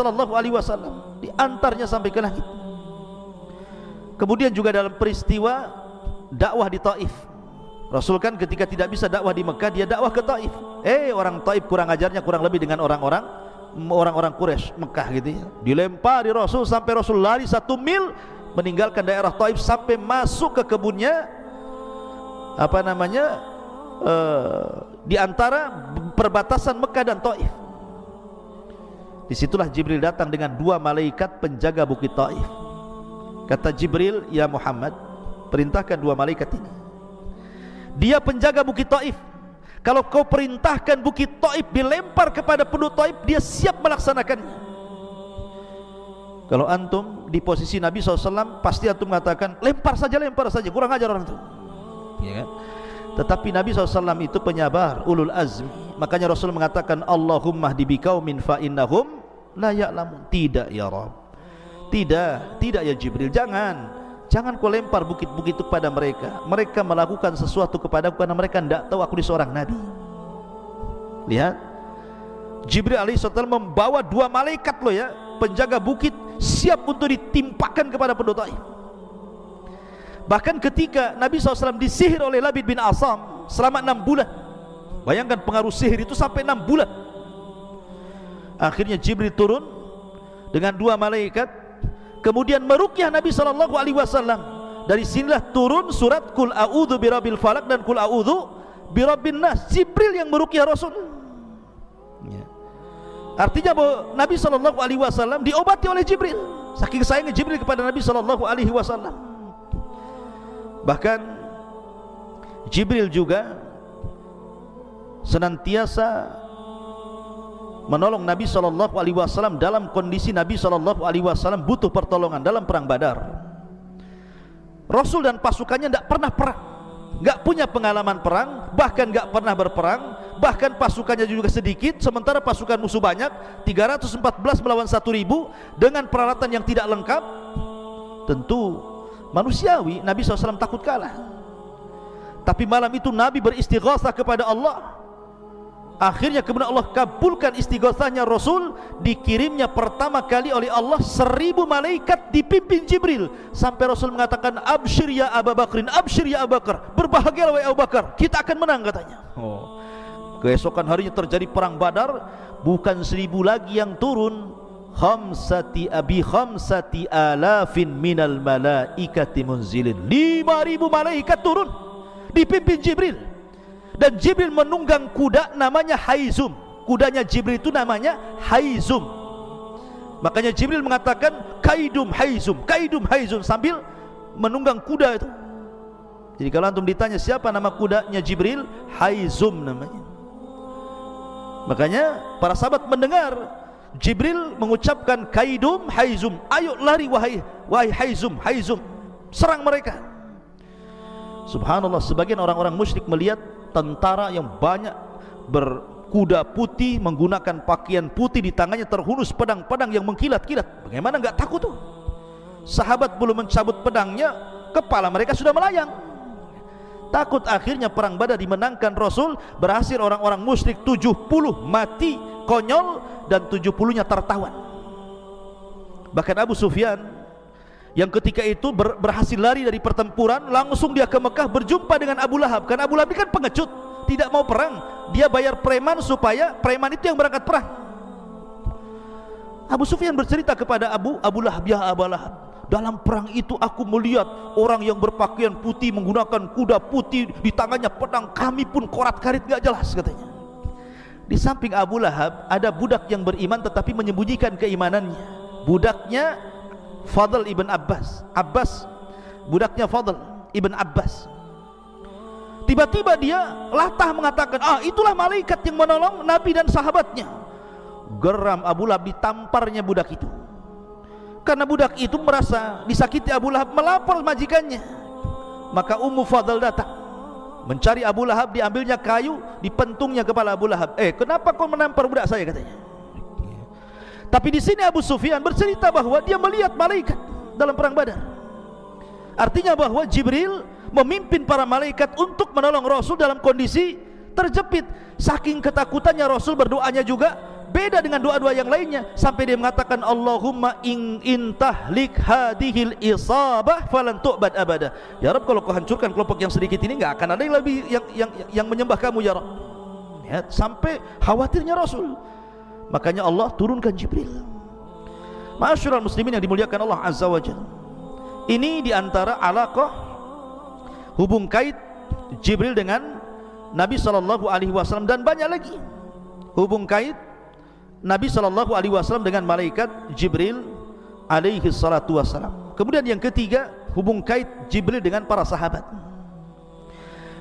wasallam, diantarnya sampai ke langit. Kemudian juga dalam peristiwa dakwah di Taif. Rasul kan ketika tidak bisa dakwah di Mekah, dia dakwah ke Taif. Eh, orang Taif kurang ajarnya kurang lebih dengan orang-orang orang-orang Quraisy Mekah gitu ya. Dilempari Rasul sampai Rasul lari satu mil meninggalkan daerah Taif sampai masuk ke kebunnya apa namanya uh, di antara perbatasan Mekah dan Taif. Di situlah Jibril datang dengan dua malaikat penjaga bukit Taif. Kata Jibril ya Muhammad perintahkan dua malaikat ini. Dia penjaga bukit Taif kalau kau perintahkan bukit Taif dilempar kepada penduduk Taif dia siap melaksanakannya kalau antum di posisi Nabi SAW pasti antum mengatakan lempar saja lempar saja. Kurang ajar orang itu ya kan? tetapi Nabi SAW itu penyabar ulul azmi makanya Rasul mengatakan Allahumma dibikau min fa'innahum la ya'lamun. Tidak ya Rabb. Tidak tidak ya Jibril. Jangan Jangan kau lempar bukit-bukit itu kepada mereka. Mereka melakukan sesuatu kepada aku Karena mereka tidak tahu aku ini seorang Nabi. Lihat. Jibril AS membawa dua malaikat loh ya. Penjaga bukit Siap untuk ditimpakan kepada penduduk Bahkan ketika Nabi SAW disihir oleh Labid bin Asam Selama enam bulan. Bayangkan pengaruh sihir itu sampai enam bulan. Akhirnya Jibril turun Dengan dua malaikat kemudian merukyah Nabi sallallahu alaihi wasallam. Dari sinilah turun surat kul a'udzu birabbil falak dan kul a'udzu birabbin nas. Jibril yang merukyah Rasul. Ya. artinya bahwa Nabi sallallahu alaihi wasallam diobati oleh Jibril. Saking sayangnya Jibril kepada Nabi sallallahu alaihi wasallam. Bahkan Jibril juga senantiasa menolong Nabi sallallahu alaihi wasallam dalam kondisi Nabi sallallahu alaihi wasallam butuh pertolongan dalam perang Badar. Rasul dan pasukannya tidak pernah perang, tidak punya pengalaman perang, bahkan tidak pernah berperang, bahkan pasukannya juga sedikit, sementara pasukan musuh banyak, 314 melawan 1000 dengan peralatan yang tidak lengkap. Tentu manusiawi Nabi SAW takut kalah. Tapi malam itu Nabi beristighatsah kepada Allah Akhirnya kemudian Allah kabulkan istighatsahnya Rasul dikirimnya pertama kali oleh Allah seribu malaikat dipimpin Jibril. Sampai Rasul mengatakan absyir ya Abu Bakrin absyir ya Abu Bakar berbahagialah wahai Abu Bakar kita akan menang katanya. Oh. keesokan harinya terjadi perang Badar bukan seribu lagi yang turun. Khamsati abi khamsati alafin minal malaikati munzilin. Lima ribu malaikat turun dipimpin Jibril dan Jibril menunggang kuda namanya Haizum. Kudanya Jibril itu namanya Haizum. Makanya Jibril mengatakan Kaidum Haizum Kaidum Haizum sambil menunggang kuda itu. Jadi kalau antum ditanya siapa nama kudanya Jibril Haizum namanya. Makanya para sahabat mendengar Jibril mengucapkan Kaidum Haizum. Ayo lari wahai wahai Haizum Haizum. Serang mereka. Subhanallah sebagian orang-orang musyrik melihat tentara yang banyak berkuda putih menggunakan pakaian putih di tangannya terhunus pedang-pedang yang mengkilat-kilat. Bagaimana enggak takut tuh? Sahabat belum mencabut pedangnya kepala mereka sudah melayang. Takut akhirnya perang badar dimenangkan. Rasul berhasil orang-orang musyrik 70 mati konyol dan 70 nya tertawan. Bahkan Abu Sufyan yang ketika itu ber, berhasil lari dari pertempuran langsung dia ke Mekah berjumpa dengan Abu Lahab. Karena Abu Lahab ini kan pengecut tidak mau perang. Dia bayar preman supaya preman itu yang berangkat perang. Abu Sufyan bercerita kepada Abu Abu Lahab ya Abu Lahab dalam perang itu aku melihat orang yang berpakaian putih menggunakan kuda putih di tangannya pedang. Kami pun korat karit gak jelas katanya. Di samping Abu Lahab ada budak yang beriman tetapi menyembunyikan keimanannya. Budaknya Fadl ibn Abbas. Abbas budaknya Fadl ibn Abbas. Tiba-tiba dia latah mengatakan ah itulah malaikat yang menolong Nabi dan sahabatnya. Geram Abu Lahab ditamparnya budak itu. Karena budak itu merasa disakiti Abu Lahab melapor majikannya. Maka Ummu Fadl datang mencari Abu Lahab diambilnya kayu dipentungnya kepala Abu Lahab. Eh kenapa kau menampar budak saya? katanya tapi di sini Abu Sufyan bercerita bahwa dia melihat malaikat dalam perang Badar. Artinya bahwa Jibril memimpin para malaikat untuk menolong Rasul dalam kondisi terjepit. Saking ketakutannya Rasul berdoanya juga beda dengan doa-doa yang lainnya sampai dia mengatakan Allahumma in intahlik hadhil isabah falan tu'bad abada. Ya Rabb kalau kau hancurkan kelompok yang sedikit ini enggak akan ada yang lebih yang yang yang menyembah kamu ya Rabb. Ya, sampai khawatirnya Rasul makanya Allah turunkan Jibril. Masyurul muslimin yang dimuliakan Allah Azza wa Jal Ini diantara alaqah Hubung kait Jibril dengan Nabi Wasallam dan banyak lagi. Hubung kait Nabi Wasallam dengan malaikat Jibril Alaihi Salatu Wasallam Kemudian yang ketiga Hubung kait Jibril dengan para sahabat.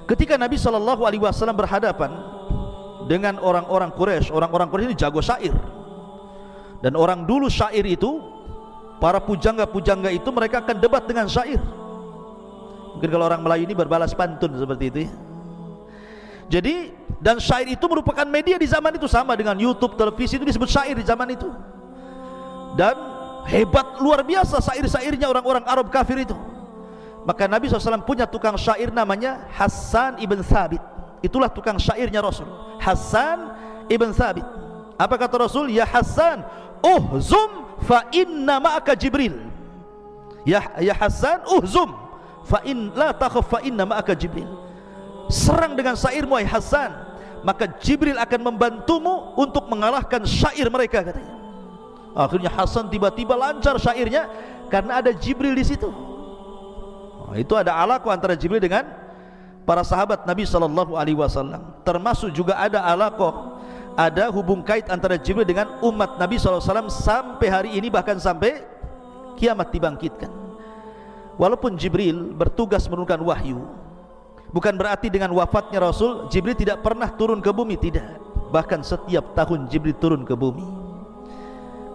Ketika Nabi Wasallam berhadapan Dengan orang-orang Quraisy, Orang-orang Quraisy ini jago syair. Dan orang dulu syair itu Para pujangga-pujangga itu mereka akan debat dengan syair. Mungkin kalau orang Melayu ini berbalas pantun seperti itu ya. Jadi Dan syair itu merupakan media di zaman itu. Sama dengan Youtube, televisi itu disebut syair di zaman itu. Dan hebat luar biasa syair-syairnya orang-orang Arab kafir itu. Maka Nabi SAW punya tukang syair namanya Hassan ibn Thabit Itulah tukang syairnya Rasul. Hassan ibn Thabit. Apa kata Rasul? Ya Hassan uhzum fa inna ma'aka jibril. Ya ya hasan uhzum fa in la takhaf fa inna ma'aka jibril. Serang dengan syairmu ai hasan maka jibril akan membantumu untuk mengalahkan syair mereka katanya. Akhirnya hasan tiba-tiba lancar syairnya karena ada jibril di situ. Oh, itu ada alaqah antara jibril dengan para sahabat Nabi sallallahu alaihi wasallam termasuk juga ada alaqah ada hubung kait antara Jibril dengan umat Nabi SAW sampai hari ini bahkan sampai kiamat dibangkitkan. Walaupun Jibril bertugas menurunkan wahyu bukan berarti dengan wafatnya Rasul Jibril tidak pernah turun ke bumi tidak. Bahkan setiap tahun Jibril turun ke bumi.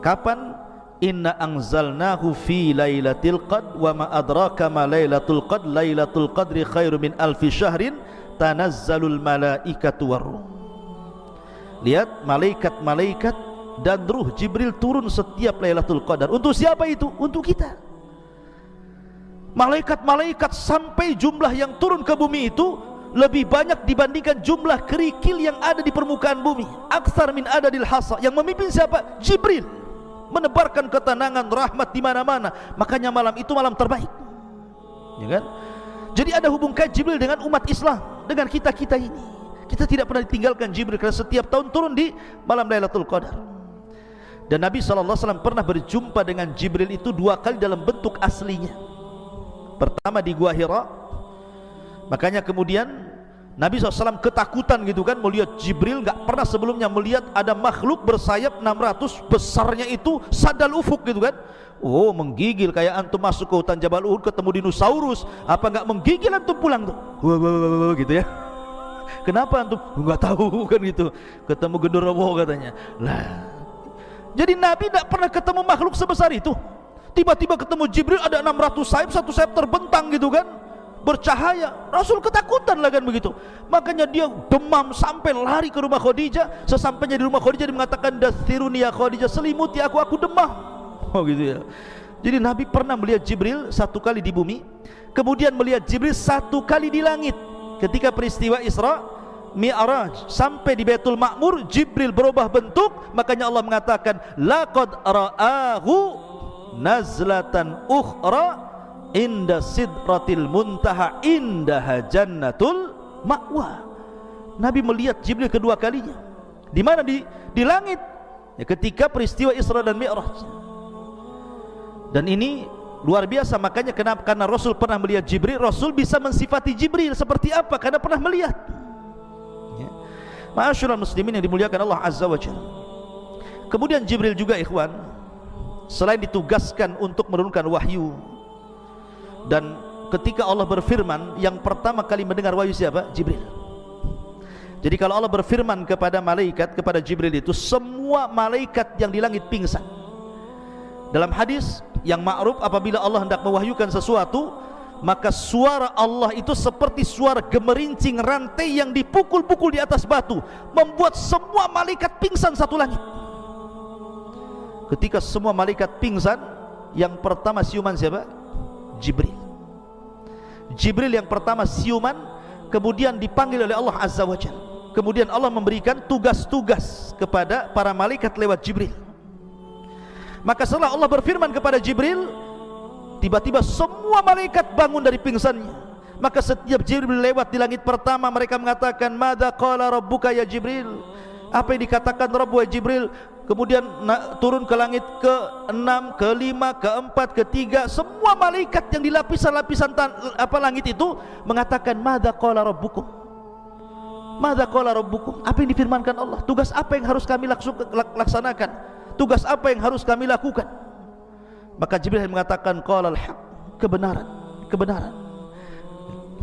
Kapan inna anzalnahu fi lailatul qad wa ma adraka ma lailatul qad lailatul qadri khairu min alfi syahrin tanazzalul malaikatu warruh lihat malaikat-malaikat dan ruh Jibril turun setiap Lailatul Qadar. Untuk siapa itu? untuk kita. Malaikat-malaikat sampai jumlah yang turun ke bumi itu lebih banyak dibandingkan jumlah kerikil yang ada di permukaan bumi. Aksar min adadil hasa. Yang memimpin siapa? Jibril menebarkan ketenangan rahmat di mana-mana makanya malam itu malam terbaik ya kan? jadi ada hubung kait Jibril dengan umat Islam dengan kita-kita ini kita tidak pernah ditinggalkan Jibril kerana setiap tahun turun di malam Lailatul Qadar. Dan Nabi SAW pernah berjumpa dengan Jibril itu dua kali dalam bentuk aslinya. Pertama di Gua Hira. Makanya kemudian Nabi SAW ketakutan gitu kan melihat Jibril nggak pernah sebelumnya melihat ada makhluk bersayap 600 besarnya itu sadal ufuk gitu kan. Oh menggigil kayak antum masuk ke hutan Jabal Uhud ketemu dinosaurus apa nggak menggigil antum pulang tuh. Gitu ya. Kenapa antum? Enggak tahu kan gitu. Ketemu genderuwo katanya. Lah. Jadi Nabi tidak pernah ketemu makhluk sebesar itu. Tiba-tiba ketemu Jibril ada 600 sayap, satu sayap terbentang gitu kan. Bercahaya. Rasul ketakutan lah kan begitu. Makanya dia demam sampai lari ke rumah Khadijah. Sesampainya di rumah Khadijah dia mengatakan dastiruni ya Khadijah selimuti aku aku demam. Oh gitu ya. Jadi Nabi pernah melihat Jibril satu kali di bumi, kemudian melihat Jibril satu kali di langit ketika peristiwa Isra Mi'raj sampai di Baitul Ma'mur Jibril berubah bentuk makanya Allah mengatakan laqad ra'ahu nazlatan ukhra inda sidratil muntaha indaha jannatul ma'wa. Nabi melihat Jibril kedua kalinya. Di mana? Di di langit. Ya, ketika peristiwa Isra dan Mi'raj. Dan ini luar biasa. Makanya kenapa? Karena Rasul pernah melihat Jibril. Rasul bisa mensifati Jibril seperti apa? Karena pernah melihat. Ya. Masyurul muslimin yang dimuliakan Allah Azza wa Jalla. Kemudian Jibril juga ikhwan selain ditugaskan untuk menurunkan wahyu dan ketika Allah berfirman yang pertama kali mendengar wahyu siapa? Jibril jadi kalau Allah berfirman kepada malaikat kepada Jibril itu semua malaikat yang di langit pingsan dalam hadis yang ma'ruf apabila Allah hendak mewahyukan sesuatu maka suara Allah itu seperti suara gemerincing rantai yang dipukul-pukul di atas batu membuat semua malaikat pingsan satu langit ketika semua malaikat pingsan yang pertama siuman siapa? Jibril. Jibril yang pertama siuman kemudian dipanggil oleh Allah Azza wa Jal. Kemudian Allah memberikan tugas-tugas kepada para malaikat lewat Jibril. Maka setelah Allah berfirman kepada Jibril Tiba-tiba semua malaikat bangun dari pingsannya. Maka setiap Jibril lewat di langit pertama Mereka mengatakan Mada qala rabbuka ya Jibril? Apa yang dikatakan Rabbu ya Jibril kemudian nak turun ke langit ke enam, ke lima, ke empat, ke tiga semua malaikat yang di lapisan-lapisan apa langit itu mengatakan madza qala rabbukum? Madza qala rabbukum? Apa yang difirmankan Allah? Tugas apa yang harus kami laksanakan? Tugas apa yang harus kami lakukan? Maka Jibril mengatakan al-haq kebenaran kebenaran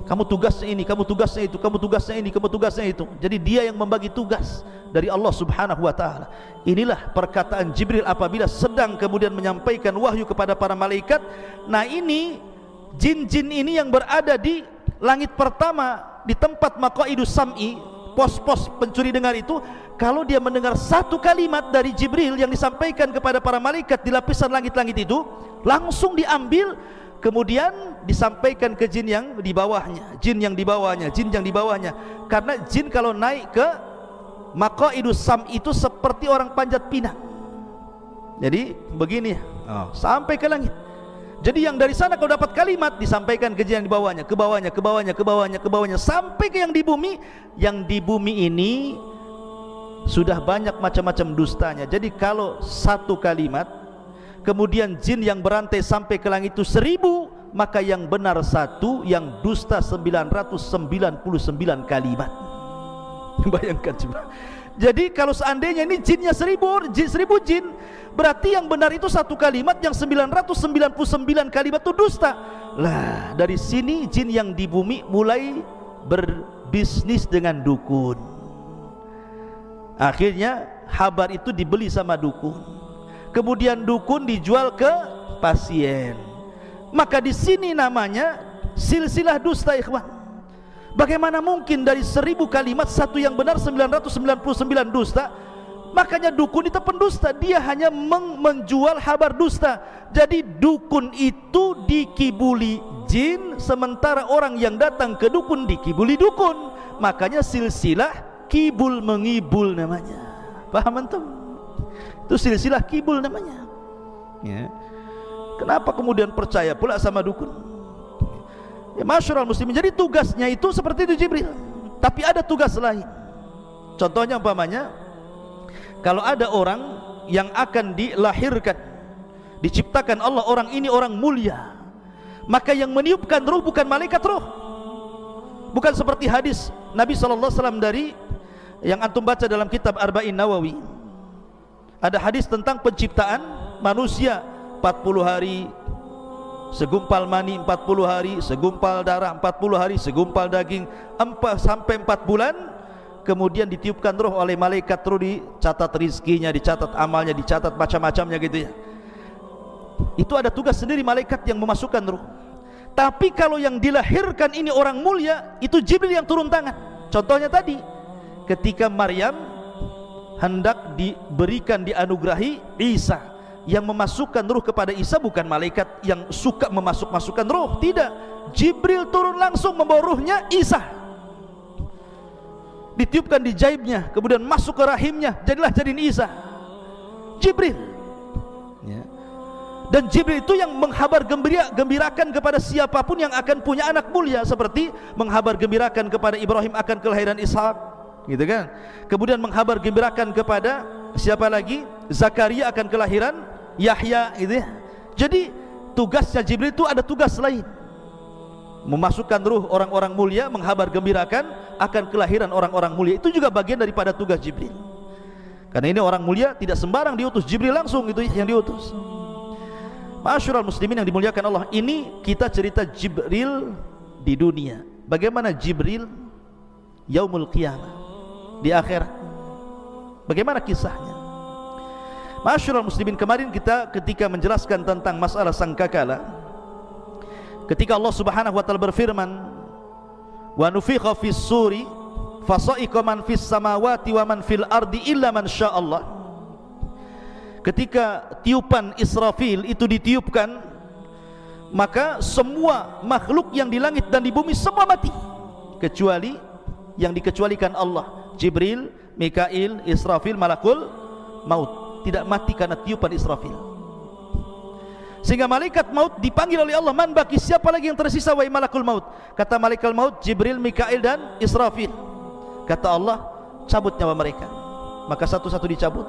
kamu tugasnya ini, kamu tugasnya itu, kamu tugasnya ini, kamu tugasnya itu. Jadi dia yang membagi tugas dari Allah Subhanahu wa taala. Inilah perkataan Jibril apabila sedang kemudian menyampaikan wahyu kepada para malaikat. Nah, ini jin-jin ini yang berada di langit pertama di tempat maqaidus sam'i, pos-pos pencuri dengar itu, kalau dia mendengar satu kalimat dari Jibril yang disampaikan kepada para malaikat di lapisan langit-langit itu, langsung diambil kemudian disampaikan ke jin yang di bawahnya jin yang di bawahnya jin yang di bawahnya. Karena jin kalau naik ke maqaidus sam itu seperti orang panjat pinang. Jadi begini oh. sampai ke langit. Jadi yang dari sana kalau dapat kalimat disampaikan ke jin yang di bawahnya ke bawahnya ke bawahnya ke bawahnya ke bawahnya sampai ke yang di bumi. Yang di bumi ini sudah banyak macam-macam dustanya. Jadi kalau satu kalimat kemudian jin yang berantai sampai ke langit itu seribu maka yang benar satu yang dusta 999 kalimat. Bayangkan coba. Jadi kalau seandainya ini jinnya seribu jin, seribu jin berarti yang benar itu satu kalimat yang 999 kalimat itu dusta. Lah dari sini jin yang di bumi mulai berbisnis dengan dukun. Akhirnya habar itu dibeli sama dukun kemudian dukun dijual ke pasien. Maka di sini namanya silsilah dusta ikhwan. Bagaimana mungkin dari seribu kalimat satu yang benar 999 dusta makanya dukun itu pendusta. Dia hanya menjual habar dusta. Jadi dukun itu dikibuli jin sementara orang yang datang ke dukun dikibuli dukun. Makanya silsilah kibul mengibul namanya. Paham antum itu silsilah kibul namanya. Ya. kenapa kemudian percaya pula sama dukun? Ya masyarakat muslimin. Jadi tugasnya itu seperti itu Jibril. Tapi ada tugas lain. Contohnya umpamanya kalau ada orang yang akan dilahirkan diciptakan Allah orang ini orang mulia maka yang meniupkan ruh bukan malaikat ruh. Bukan seperti hadis Nabi SAW dari yang antum baca dalam kitab Arba'in Nawawi ada hadis tentang penciptaan manusia. 40 hari segumpal mani 40 hari segumpal darah 40 hari segumpal daging 4 sampai 4 bulan. Kemudian ditiupkan roh oleh malaikat terus dicatat rizkinya dicatat amalnya dicatat macam-macamnya gitu ya. Itu ada tugas sendiri malaikat yang memasukkan roh. Tapi kalau yang dilahirkan ini orang mulia itu Jibril yang turun tangan. Contohnya tadi ketika Maryam hendak diberikan dianugerahi Isa. Yang memasukkan ruh kepada Isa bukan malaikat yang suka memasuk-masukkan ruh. Tidak. Jibril turun langsung membawa ruhnya Isa. Ditiupkan di jaibnya kemudian masuk ke rahimnya. Jadilah jadiin Isa. Jibril. Ya. dan Jibril itu yang menghabar gembira, gembirakan kepada siapa pun yang akan punya anak mulia. Seperti menghabar gembirakan kepada Ibrahim akan kelahiran Ishak gitu kan? Kemudian menghabar gembirakan kepada siapa lagi? Zakaria akan kelahiran Yahya gitu ya. Jadi tugasnya Jibril itu ada tugas lain. Memasukkan ruh orang-orang mulia menghabar gembirakan akan kelahiran orang-orang mulia. Itu juga bagian daripada tugas Jibril. Karena ini orang mulia tidak sembarang diutus. Jibril langsung itu yang diutus. Masyurul muslimin yang dimuliakan Allah ini kita cerita Jibril di dunia. Bagaimana Jibril yaumul qiyamah di akhirat. Bagaimana kisahnya? Masyurul muslimin kemarin kita ketika menjelaskan tentang masalah sangkakala ketika Allah subhanahu wa ta'ala berfirman wa nufikha fis suri fasa'iqa man fis samawati wa man fil ardi illa man sya'allah ketika tiupan Israfil itu ditiupkan maka semua makhluk yang di langit dan di bumi semua mati kecuali yang dikecualikan Allah Jibril, Mikail, Israfil, Malakul Maut. Tidak mati karena tiupan Israfil. Sehingga malaikat maut dipanggil oleh Allah man baki siapa lagi yang tersisa wahai malakul maut? Kata malaikat maut Jibril, Mikail dan Israfil. Kata Allah cabut nyawa mereka. Maka satu-satu dicabut.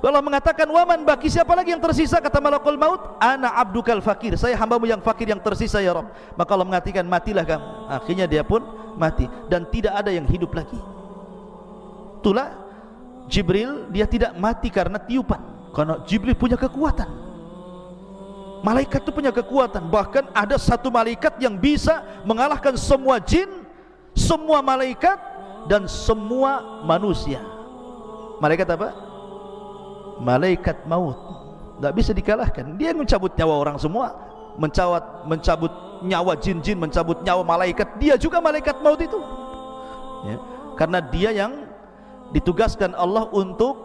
Kalau mengatakan waman baki siapa lagi yang tersisa? Kata malakul maut ana abdukal fakir. Saya hambamu yang fakir yang tersisa ya Rabb. Maka Allah mengatakan matilah kamu. Akhirnya dia pun mati. Dan tidak ada yang hidup lagi itulah Jibril dia tidak mati karena tiupan. Karena Jibril punya kekuatan. Malaikat itu punya kekuatan. Bahkan ada satu malaikat yang bisa mengalahkan semua jin semua malaikat dan semua manusia. Malaikat apa? malaikat maut. Tidak bisa dikalahkan. Dia mencabut nyawa orang semua. Mencabut, mencabut nyawa jin-jin mencabut nyawa malaikat. Dia juga malaikat maut itu. Ya. karena dia yang ditugaskan Allah untuk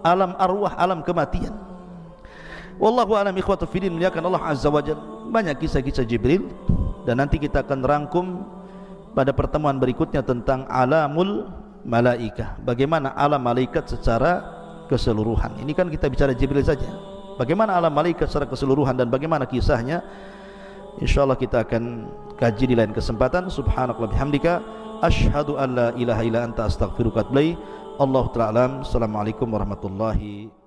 alam arwah alam kematian. Wallahu alam ikhwatu fidin muliakan Allah azza wajal banyak kisah-kisah Jibril. Dan nanti kita akan rangkum pada pertemuan berikutnya tentang alamul malaikah. Bagaimana alam malaikat secara keseluruhan. Ini kan kita bicara Jibril saja. Bagaimana alam malaikat secara keseluruhan dan bagaimana kisahnya? Insyaallah kita akan kaji di lain kesempatan. Subhanakallah bihamdika asyhadu an la ilaha illa anta astaghfiruka wa atubu ilaik. Allah taala assalamualaikum warahmatullahi